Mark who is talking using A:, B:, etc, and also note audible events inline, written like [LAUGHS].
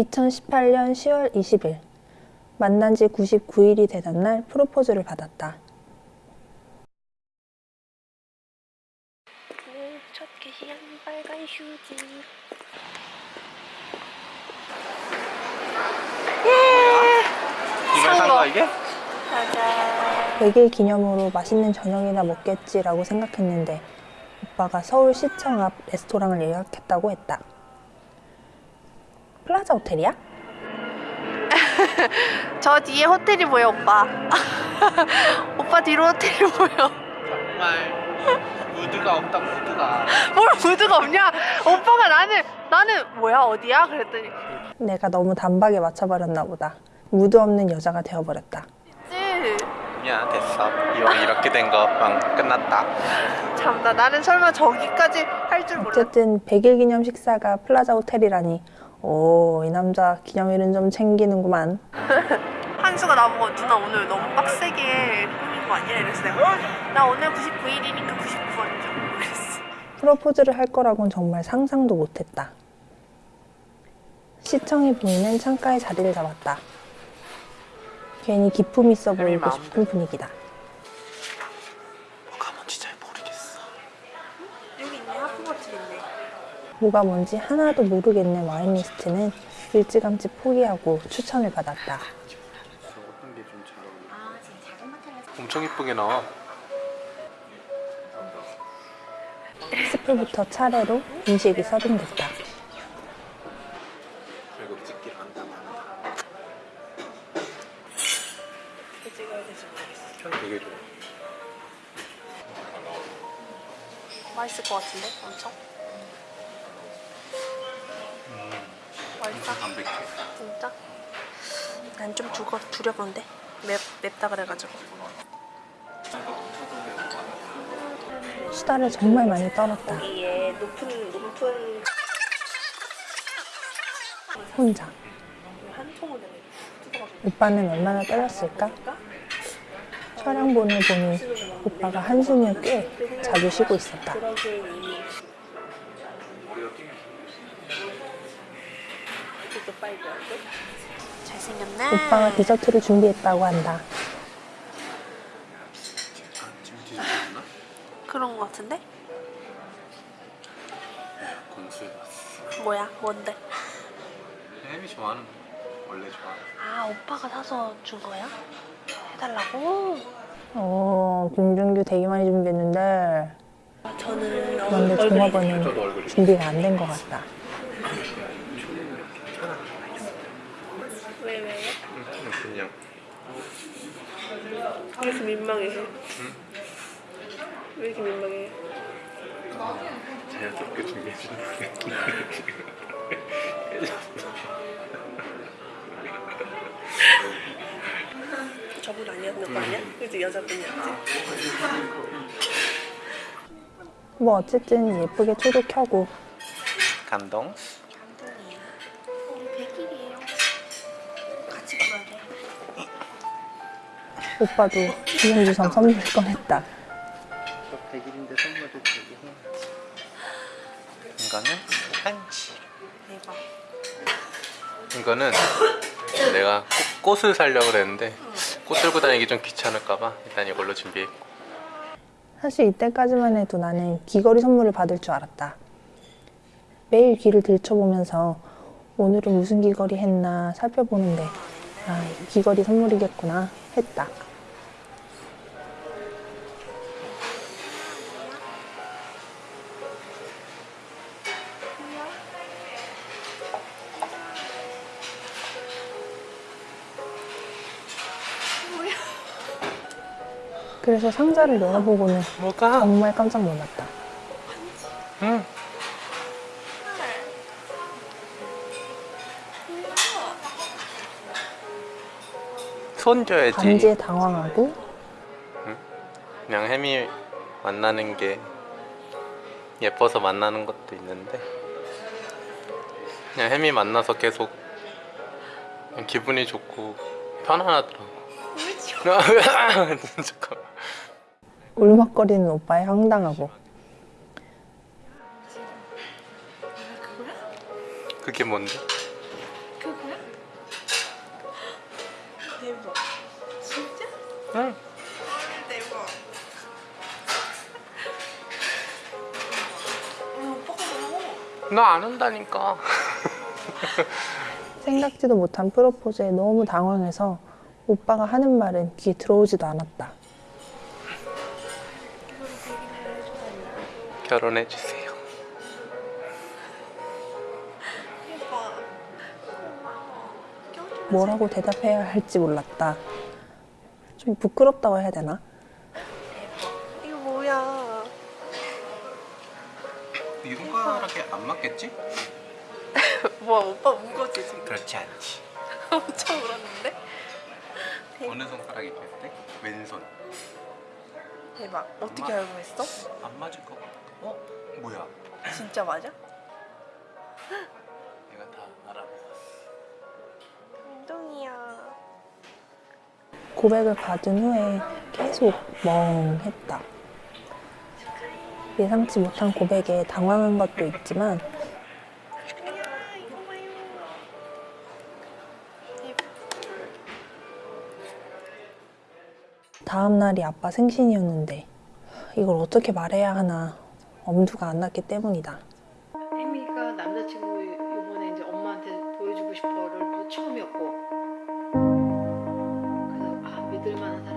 A: 2018년 10월 20일 만난 지 99일이 되던 날 프로포즈를 받았다.
B: 첫 개시한 빨간 휴지
C: 이걸 산 거야 이게?
B: 짜잔
A: 100일 기념으로 맛있는 저녁이나 먹겠지라고 생각했는데 오빠가 서울시청 앞 레스토랑을 예약했다고 했다. 플라자 호텔이야? [LAUGHS]
B: 저 뒤에 호텔이 보여 오빠. [LAUGHS] 오빠 뒤로 호텔이 보여.
C: 정말 무드가 없다 무드가. [LAUGHS]
B: 뭘 무드가 없냐? 오빠가 나는 나는 뭐야 어디야? 그랬더니.
A: 내가 너무 단박에 맞춰버렸나 보다. 무드 없는 여자가 되어버렸다.
C: 쯔야 됐어. 이왕 이렇게 된 거 끝났다.
B: 참나 나는 설마 저기까지 할 줄 몰랐
A: 어쨌든 100일 기념 식사가 플라자 호텔이라니 오, 이 남자 기념일은 좀 챙기는구만. [LAUGHS]
B: 한수가 나보고 누나 오늘 너무 빡세게 꾸민 거 아니야? 이랬어 내가 나 오늘 99일이니까 99번 좀 그랬어
A: 프로포즈를 할 거라고는 정말 상상도 못했다. 시청이 보이는 창가에 자리를 잡았다. 괜히 기품 있어 보이고. 싶은 분위기다.
C: 뭐가 뭔지 잘 모르겠어
B: 여기 있네 하프버틀 있네
A: 뭐가 뭔지 하나도 모르겠는 와인리스트는 일찌감치 포기하고 추천을 받았다.
C: 어떤 게좀잘 어울려 엄청 이쁘게 나와.
A: 스프부터 차례로 음식이 서빙됐다.
C: 되게 좋아.
B: 맛있을 것 같은데? 엄청 맛있어?
C: 담백해
B: 진짜? 난좀 두거 두려운데 맵, 맵다 그래가지고
A: 수다를 정말 많이 떨었다.
B: 거기에 높은 높은
A: 혼자. 오빠는 얼마나 떨렸을까? 촬영본을 보니 오빠가 한숨을 꽤 자주 쉬고 있었다.
B: 그러기엔 이미 이것도 빨리 알고 잘생겼네
A: 오빠가 디저트를 준비했다고 한다.
B: 그런 거 같은데? 뭐야 뭔데?
C: 햄이 좋아하는 거 원래 좋아하는
B: 아 오빠가 사서 준 거야? 해달라고?
A: 어, 김준규 되게 많이 준비했는데
B: 아, 저는
A: 종업원은
C: 얼굴이
A: 준비가 안 된 것 같다.
B: 왜 왜?
C: 그냥
B: 왜 이렇게 민망해? 왜 이렇게 민망해?
C: 자연스럽게 준비해 주는
B: 저분 아니었는 거 아니야? 그지 여자분이었지?
A: 뭐 어쨌든 예쁘게 초도 켜고
C: 감동
A: 오빠도 기념주점 선물 꺼냈다.
C: 저 100일인데 선물을 주기 이거는 한치
B: 대박
C: 이거는 내가 꽃, 꽃을 사려고 그랬는데 꽃 들고 다니기 좀 귀찮을까봐 일단 이걸로 준비했고
A: 사실 이때까지만 해도 나는 귀걸이 선물을 받을 줄 알았다. 매일 귀를 들춰보면서 오늘은 무슨 귀걸이 했나 살펴보는데 아, 이 귀걸이 선물이겠구나 했다. 그래서 상자를 열어보고는
C: 뭐가?
A: 정말 깜짝 놀랐다.
C: 응. 손 줘야지.
A: 반지에 당황하고.
C: 그냥 햄이 만나는 게 예뻐서 만나는 것도 있는데. 그냥 햄이 만나서 계속 기분이 좋고 편안하더라고 [LAUGHS]
A: 울먹거리는 오빠의 황당하고.
C: 그게 뭔데?
B: 그거야? 대박. 진짜? 응. 대박.
C: 어, 나안 온다니까. [LAUGHS]
A: 생각지도 못한 프로포즈에 너무 당황해서 오빠가 하는 말은 귀에 들어오지도 않았다.
C: 결혼해 주세요.
A: 뭐라고 대답해야 할지 몰랐다. 좀 부끄럽다고 해야 되나?
B: 이거 뭐야?
C: 이 손가락에 안 맞겠지? [LAUGHS]
B: 뭐야 오빠 운 거지 지금?
C: 그렇지 않지. [LAUGHS]
B: 엄청 울었는데?
C: 어느 손가락이 뺐대? 왼손.
B: 대박. 어떻게
C: 엄마.
B: 알고 했어?
C: 안 맞을 것 같아. 어? 뭐야?
B: 진짜 맞아?
C: 내가 다 알아봤어.
B: 감동이야.
A: 고백을 받은 후에 계속 멍했다. 예상치 못한 고백에 당황한 것도 있지만 다음날이 아빠 생신이었는데 이걸 어떻게 말해야 하나 엄두가 안 났기 때문이다.
D: 혜미가 남자친구 이번에 이제 엄마한테 보여주고 싶어를 처음이었고 그래서 아 믿을 만한